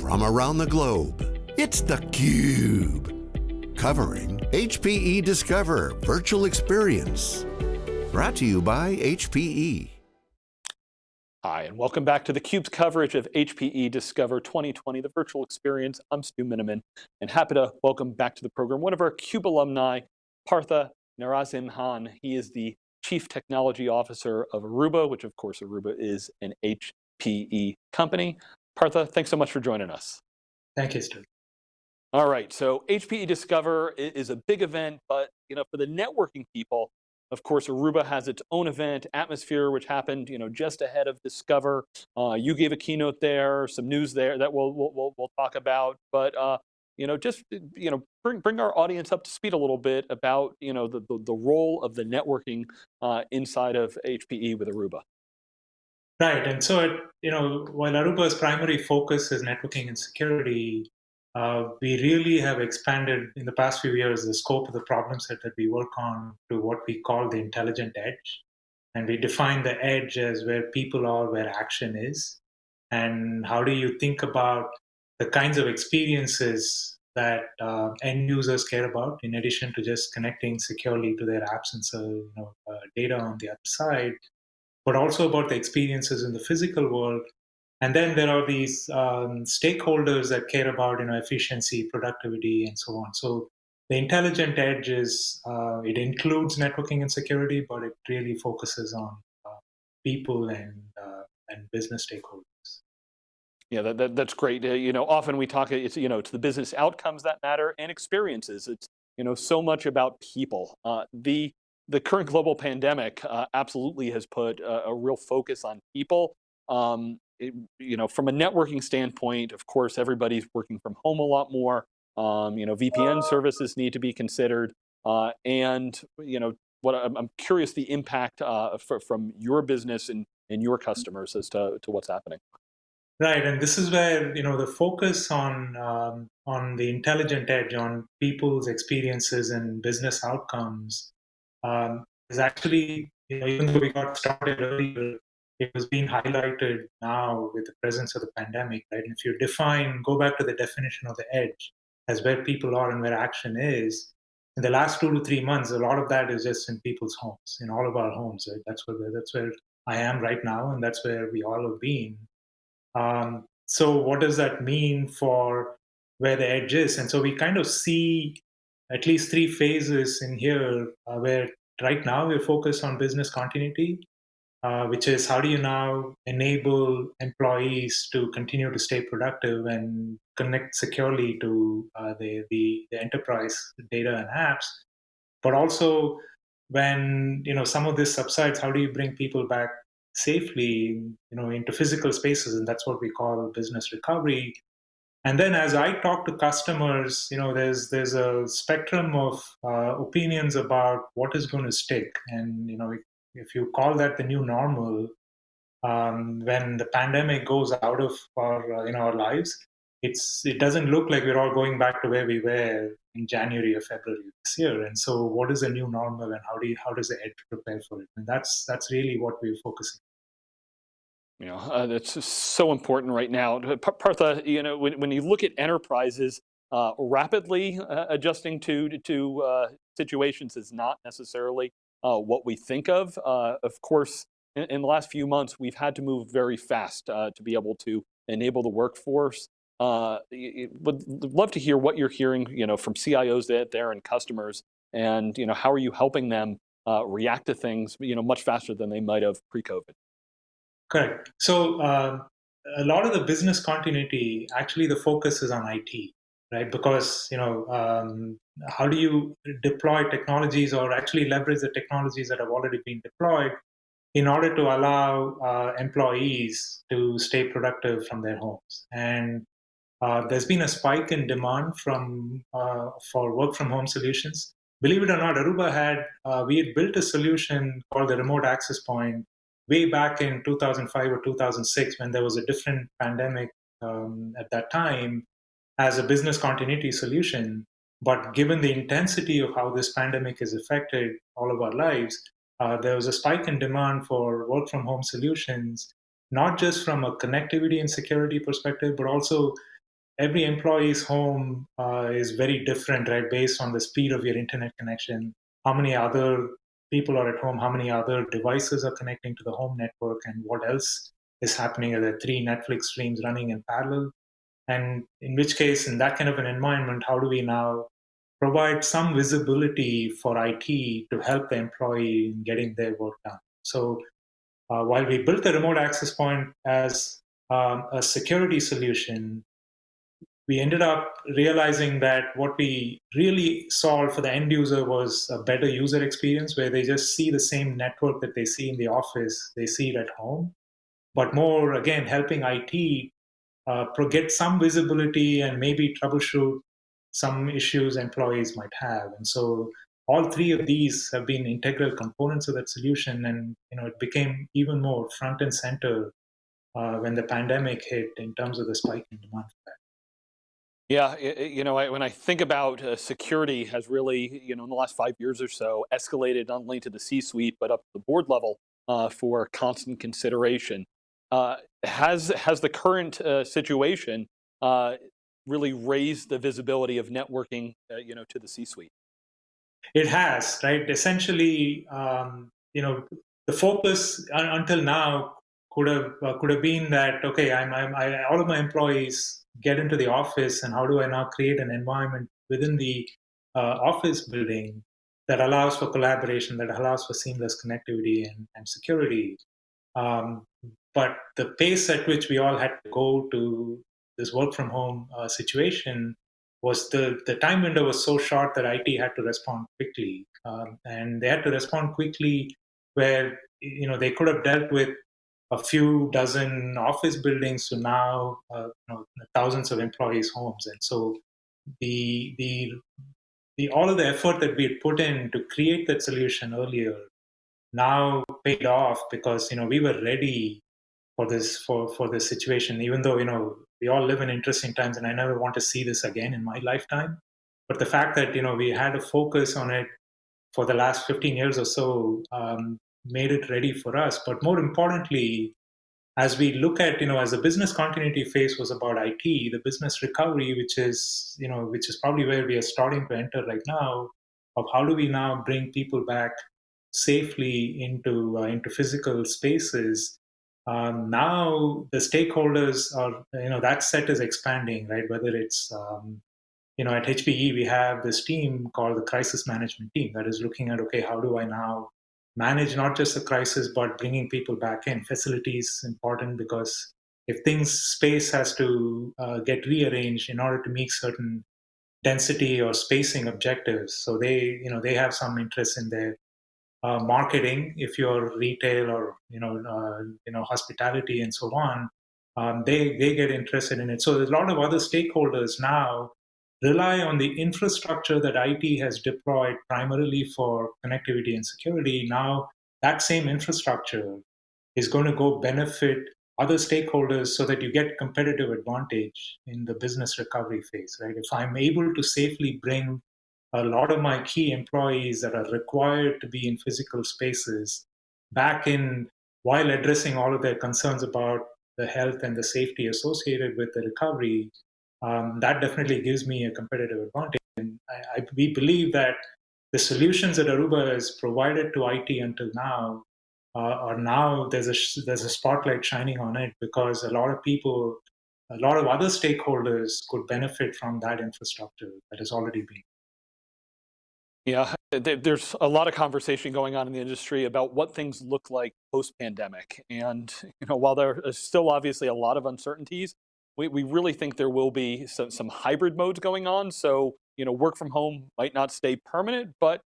from around the globe. It's theCUBE, covering HPE Discover Virtual Experience. Brought to you by HPE. Hi, and welcome back to theCUBE's coverage of HPE Discover 2020, the virtual experience. I'm Stu Miniman, and happy to welcome back to the program one of our CUBE alumni, Partha Narasimhan. He is the Chief Technology Officer of Aruba, which of course Aruba is an HPE company. Partha, thanks so much for joining us. Thank you, Stu. All right, so HPE Discover is a big event, but you know, for the networking people, of course, Aruba has its own event, Atmosphere, which happened you know, just ahead of Discover. Uh, you gave a keynote there, some news there that we'll, we'll, we'll talk about, but uh, you know, just you know, bring, bring our audience up to speed a little bit about you know, the, the, the role of the networking uh, inside of HPE with Aruba. Right, and so it, you know, while Aruba's primary focus is networking and security, uh, we really have expanded in the past few years the scope of the problem set that we work on to what we call the intelligent edge. And we define the edge as where people are, where action is. And how do you think about the kinds of experiences that uh, end users care about, in addition to just connecting securely to their apps and so, you know, uh, data on the other side, but also about the experiences in the physical world. And then there are these um, stakeholders that care about you know efficiency, productivity, and so on. So the intelligent edge is uh, it includes networking and security, but it really focuses on uh, people and uh, and business stakeholders. Yeah, that, that that's great. Uh, you know, often we talk it's you know it's the business outcomes that matter and experiences. It's you know so much about people. Uh, the the current global pandemic uh, absolutely has put a, a, real focus on people. Um, it, you know, from a networking standpoint, of course, everybody's working from home a lot more. Um, you know, VPN services need to be considered. Uh, and, you know, what I'm, I'm curious the impact uh, for, from your business and, and your customers as to, to what's happening. Right, and this is where you know the focus on um, on the intelligent edge, on people's experiences and business outcomes, um, is actually, you know, even though we got started earlier, it was being highlighted now with the presence of the pandemic, right? And if you define, go back to the definition of the edge as where people are and where action is, in the last two to three months, a lot of that is just in people's homes, in all of our homes, right? That's where, that's where I am right now, and that's where we all have been. Um, so what does that mean for where the edge is? And so we kind of see at least three phases in here uh, where right now we're focused on business continuity, uh, which is how do you now enable employees to continue to stay productive and connect securely to uh, the, the, the enterprise data and apps, but also when you know some of this subsides, how do you bring people back safely, you know, into physical spaces, and that's what we call business recovery. And then as I talk to customers, you know, there's there's a spectrum of uh, opinions about what is going to stick. And you know, if you call that the new normal, um, when the pandemic goes out of our uh, in our lives, it's it doesn't look like we're all going back to where we were in January or February this year. And so, what is the new normal, and how do you, how does the edge prepare for it? And that's that's really what we're focusing. You know, uh, that's so important right now. Partha, you know, when, when you look at enterprises uh, rapidly uh, adjusting to, to uh, situations is not necessarily uh, what we think of. Uh, of course, in, in, the last few months, we've had to move very fast to be able to enable the workforce. would love to hear what you're hearing, you know, from CIOs there and customers, and you know, how are you helping them react to things, you know, much faster than they might have pre-COVID? Correct. So uh, a lot of the business continuity, actually, the focus is on IT, right? Because you know, um, how do you deploy technologies or actually leverage the technologies that have already been deployed in order to allow uh, employees to stay productive from their homes? And uh, there's been a spike in demand from uh, for work from home solutions. Believe it or not, Aruba had uh, we had built a solution called the Remote Access Point way back in 2005 or 2006 when there was a different pandemic um, at that time as a business continuity solution. But given the intensity of how this pandemic has affected all of our lives, uh, there was a spike in demand for work from home solutions, not just from a connectivity and security perspective, but also every employee's home uh, is very different, right? Based on the speed of your internet connection, how many other people are at home, how many other devices are connecting to the home network, and what else is happening. Are there three Netflix streams running in parallel? And in which case, in that kind of an environment, how do we now provide some visibility for IT to help the employee in getting their work done? So uh, while we built the remote access point as um, a security solution, we ended up realizing that what we really solved for the end user was a better user experience where they just see the same network that they see in the office, they see it at home. But more, again, helping IT uh, get some visibility and maybe troubleshoot some issues employees might have. And so all three of these have been integral components of that solution. And you know, it became even more front and center uh, when the pandemic hit in terms of the spike in demand Yeah, you know, when I think about uh, security has really, you know, in the last five years or so, escalated not only to the C-suite, but up to the board level uh, for constant consideration. Uh, has, has the current uh, situation uh, really raised the visibility of networking, uh, you know, to the C-suite? It has, right? Essentially, um, you know, the focus until now could have could have been that okay, I'm, I'm I, all of my employees get into the office and how do I now create an environment within the uh, office building that allows for collaboration, that allows for seamless connectivity and, and security. Um, but the pace at which we all had to go to this work from home uh, situation was the, the time window was so short that IT had to respond quickly. Um, and they had to respond quickly where you know they could have dealt with a few dozen office buildings to now uh, you know, thousands of employees' homes. And so the the the all of the effort that we had put in to create that solution earlier now paid off because you know we were ready for this for for this situation. Even though you know we all live in interesting times, and I never want to see this again in my lifetime. But the fact that you know we had a focus on it for the last 15 years or so um, made it ready for us. But more importantly, as we look at, you know, as the business continuity phase was about IT, the business recovery, which is, you know, which is probably where we are starting to enter right now, of how do we now bring people back safely into uh, into physical spaces. Um, now the stakeholders are, you know, that set is expanding, right? Whether it's um, you know, at HPE, we have this team called the crisis management team that is looking at, okay, how do I now manage not just the crisis, but bringing people back in. Facilities important because if things, space has to uh, get rearranged in order to meet certain density or spacing objectives. So they, you know, they have some interest in their uh, marketing. If you're retail or you know, uh, you know, hospitality and so on, um, they they get interested in it. So there's a lot of other stakeholders now rely on the infrastructure that IT has deployed primarily for connectivity and security, now that same infrastructure is going to go benefit other stakeholders so that you get competitive advantage in the business recovery phase, right? If I'm able to safely bring a lot of my key employees that are required to be in physical spaces back in while addressing all of their concerns about the health and the safety associated with the recovery, um, that definitely gives me a competitive advantage. And I, I, we believe that the solutions that Aruba has provided to IT until now uh, are now there's a there's a spotlight shining on it because a lot of people, a lot of other stakeholders could benefit from that infrastructure that has already been. Yeah, there's a lot of conversation going on in the industry about what things look like post-pandemic. And you know, while there is still obviously a lot of uncertainties, we, we really think there will be some, some hybrid modes going on. So, you know, work from home might not stay permanent, but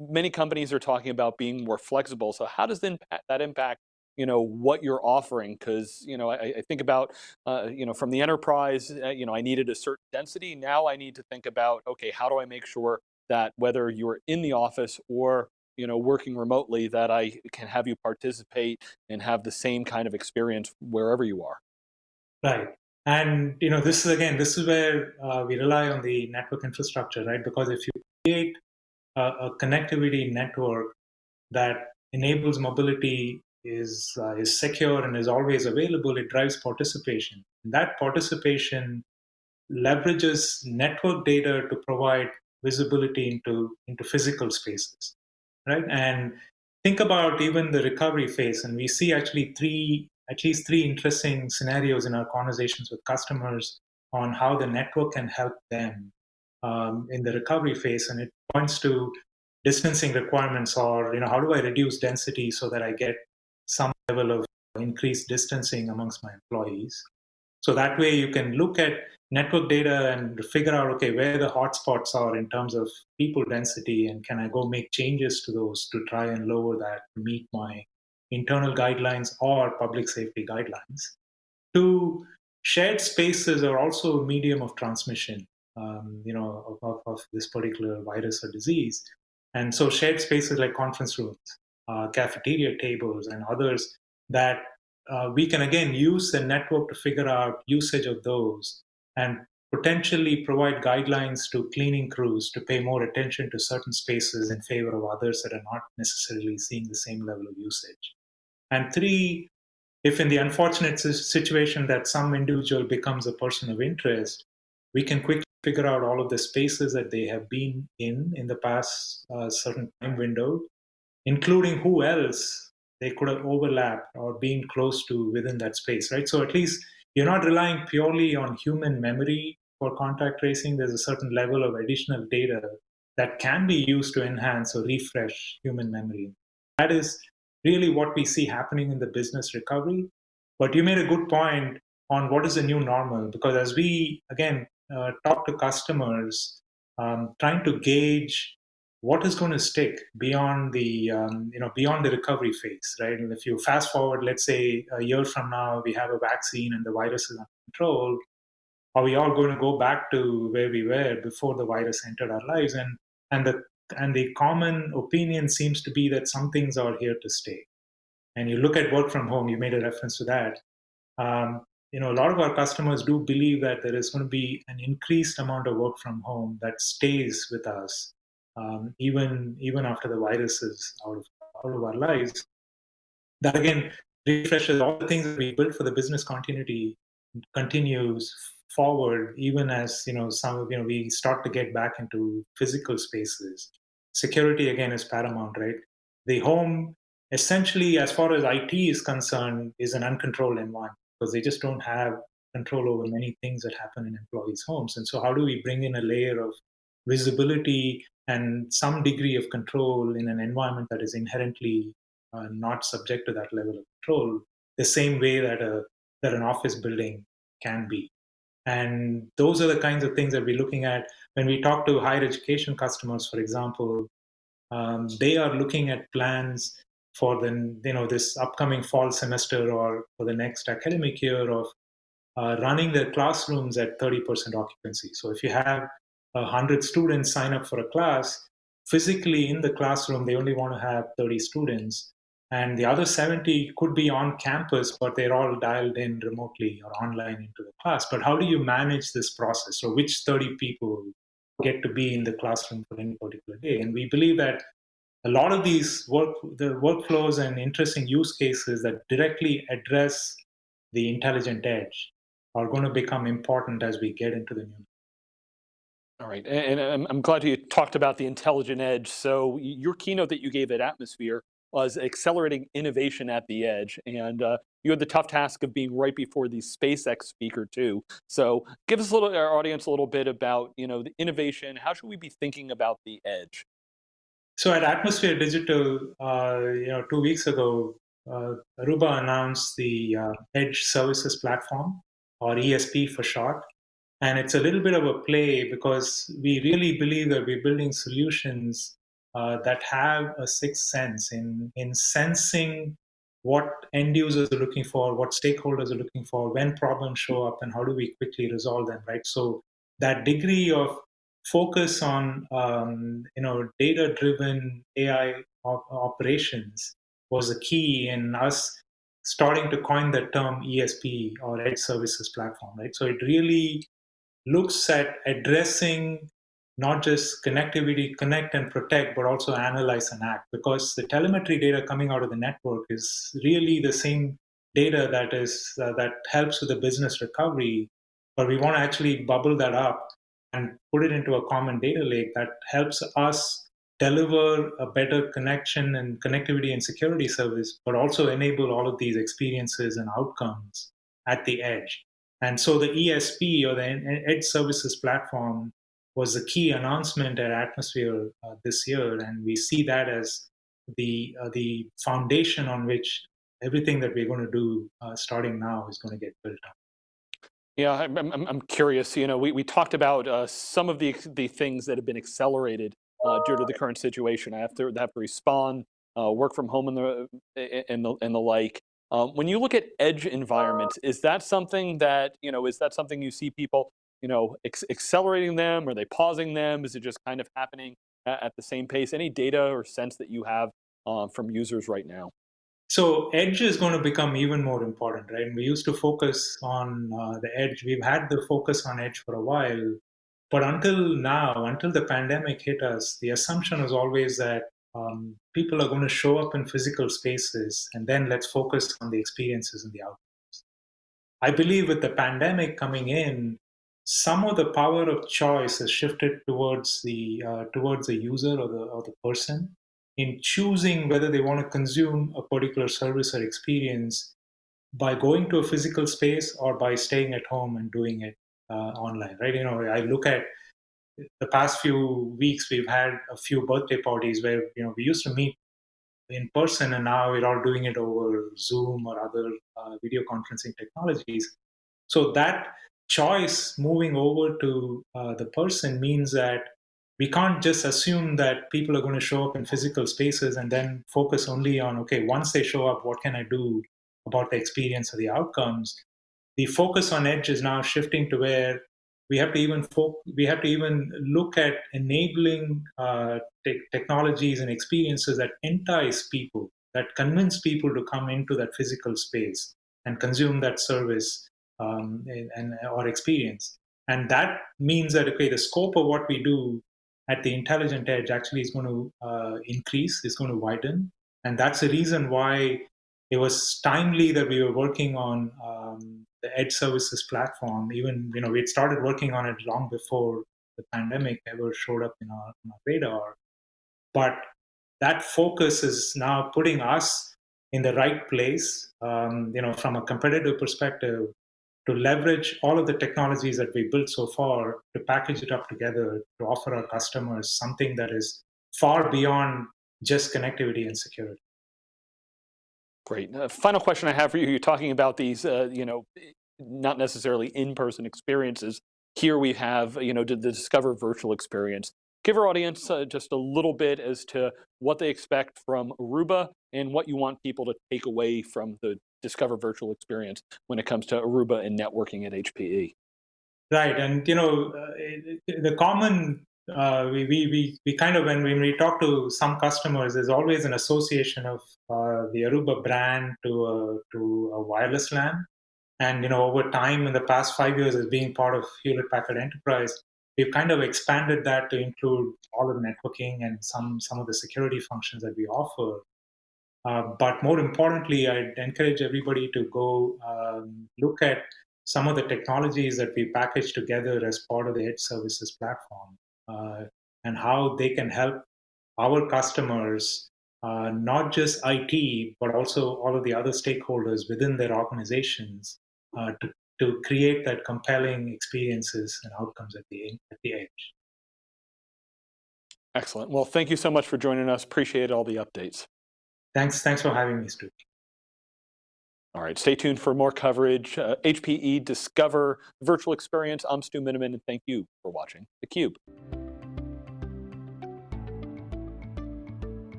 many companies are talking about being more flexible. So how does that impact you know what you're offering because you know I, I think about uh, you know from the enterprise uh, you know I needed a certain density now I need to think about okay how do I make sure that whether you're in the office or you know working remotely that I can have you participate and have the same kind of experience wherever you are right and you know, this is again, this is where uh, we rely on the network infrastructure, right? Because if you create a, a connectivity network that enables mobility, is uh, is secure and is always available, it drives participation. And that participation leverages network data to provide visibility into, into physical spaces, right? And think about even the recovery phase, and we see actually three, at least three interesting scenarios in our conversations with customers on how the network can help them um, in the recovery phase, and it points to distancing requirements or you know how do I reduce density so that I get some level of increased distancing amongst my employees. So that way you can look at network data and figure out, okay, where the hotspots are in terms of people density and can I go make changes to those to try and lower that to meet my internal guidelines or public safety guidelines. Two, shared spaces are also a medium of transmission, um, you know, of, of, this particular virus or disease. And so shared spaces like conference rooms, uh, cafeteria tables and others that uh, we can again use the network to figure out usage of those and potentially provide guidelines to cleaning crews to pay more attention to certain spaces in favor of others that are not necessarily seeing the same level of usage. And three, if in the unfortunate situation that some individual becomes a person of interest, we can quickly figure out all of the spaces that they have been in in the past uh, certain time window, including who else they could have overlapped or been close to within that space, right? So at least you're not relying purely on human memory for contact tracing. There's a certain level of additional data that can be used to enhance or refresh human memory. That is really what we see happening in the business recovery. But you made a good point on what is the new normal, because as we, again, uh, talk to customers, um, trying to gauge what is going to stick beyond the um, you know beyond the recovery phase right and if you fast forward let's say a year from now we have a vaccine and the virus is under control are we all going to go back to where we were before the virus entered our lives and and the and the common opinion seems to be that some things are here to stay. And you look at work from home you made a reference to that. Um, you know a lot of our customers do believe that there is going to be an increased amount of work from home that stays with us um, even even after the virus is out of out of our lives. That again refreshes all the things that we built for the business continuity continues forward even as you know some you know we start to get back into physical spaces security again is paramount right? The home essentially as far as it is concerned is an uncontrolled environment because they just don't have control over many things that happen in employees homes. And so how do we bring in a layer of visibility and some degree of control in an environment that is inherently uh, not subject to that level of control, the same way that a that an office building can be. And those are the kinds of things that we're looking at when we talk to higher education customers, for example. Um, they are looking at plans for the you know this upcoming fall semester or for the next academic year of uh, running their classrooms at 30% occupancy. So if you have 100 students sign up for a class, physically in the classroom, they only want to have 30 students. And the other 70 could be on campus, but they're all dialed in remotely or online into the class. But how do you manage this process? So which 30 people get to be in the classroom for any particular day? And we believe that a lot of these work, the workflows and interesting use cases that directly address the intelligent edge are going to become important as we get into the new all right, and I'm glad you talked about the intelligent edge. So your keynote that you gave at Atmosphere was accelerating innovation at the edge. And uh, you had the tough task of being right before the SpaceX speaker too. So give us a little, our audience a little bit about, you know, the innovation. How should we be thinking about the edge? So at Atmosphere Digital, uh, you know, two weeks ago, uh, Aruba announced the uh, Edge Services Platform, or ESP for short. And it's a little bit of a play because we really believe that we're building solutions uh, that have a sixth sense in, in sensing what end users are looking for, what stakeholders are looking for, when problems show up, and how do we quickly resolve them, right? So that degree of focus on um, you know data-driven AI op operations was a key in us starting to coin the term ESP or Edge Services Platform, right? So it really looks at addressing not just connectivity, connect and protect, but also analyze and act. Because the telemetry data coming out of the network is really the same data that is uh, that helps with the business recovery, but we want to actually bubble that up and put it into a common data lake that helps us deliver a better connection and connectivity and security service, but also enable all of these experiences and outcomes at the edge. And so the ESP or the Edge Services Platform was a key announcement at Atmosphere uh, this year, and we see that as the uh, the foundation on which everything that we're going to do uh, starting now is going to get built up. Yeah, I'm, I'm, I'm curious. You know, we, we talked about uh, some of the the things that have been accelerated uh, due to the current situation. I have to have to respond, uh, work from home, and the and the and the like. Um, when you look at edge environments, is that something that you know? Is that something you see people you know accelerating them? Are they pausing them? Is it just kind of happening at, the same pace? Any data or sense that you have uh, from users right now? So edge is going to become even more important, right? We used to focus on uh, the edge. We've had the focus on edge for a while, but until now, until the pandemic hit us, the assumption was always that um, people are going to show up in physical spaces, and then let's focus on the experiences and the outcomes. I believe with the pandemic coming in, some of the power of choice has shifted towards the uh, towards the user or the or the person in choosing whether they want to consume a particular service or experience by going to a physical space or by staying at home and doing it uh, online right? You know i look at the past few weeks we've had a few birthday parties where you know we used to meet in person and now we're all doing it over zoom or other uh, video conferencing technologies. So that choice moving over to uh, the person means that we can't just assume that people are going to show up in physical spaces and then focus only on okay once they show up what can i do about the experience or the outcomes? The focus on edge is now shifting to where we have to even we have to even look at enabling uh, te- technologies and experiences that entice people that convince people to come into that physical space and consume that service um, and, or experience and that means that okay the scope of what we do at the intelligent edge actually is going to uh, increase, is going to widen. And that's the reason why it was timely that we were working on um, the edge services platform. Even, you know, we had started working on it long before the pandemic ever showed up in our, in our radar. But that focus is now putting us in the right place. Um, you know, from a competitive perspective, to leverage all of the technologies that we built so far to package it up together to offer our customers something that is far beyond just connectivity and security. Great. Uh, final question I have for you. You're talking about these, uh, you know, not necessarily in-person experiences. Here we have, you know, did the Discover virtual experience. Give our audience uh, just a little bit as to what they expect from Aruba and what you want people to take away from the discover virtual experience when it comes to Aruba and networking at HPE. Right, and you know, uh, the common uh, we, we, we, kind of when, when we talk to some customers, there's always an association of uh, the Aruba brand to a, to a wireless LAN. And you know, over time, in the past five years, as being part of Hewlett Packard Enterprise, we've kind of expanded that to include all of the networking and some some of the security functions that we offer. Uh, but more importantly, I'd encourage everybody to go um, look at some of the technologies that we package together as part of the Edge Services platform uh, and how they can help our customers, uh, not just IT, but also all of the other stakeholders within their organizations uh, to, to create that compelling experiences and outcomes at the, at the edge. Excellent. Well, thank you so much for joining us. Appreciate all the updates. Thanks, thanks for having me, Stu. All right, stay tuned for more coverage. Uh, HPE Discover Virtual Experience. I'm Stu Miniman, and thank you for watching theCUBE.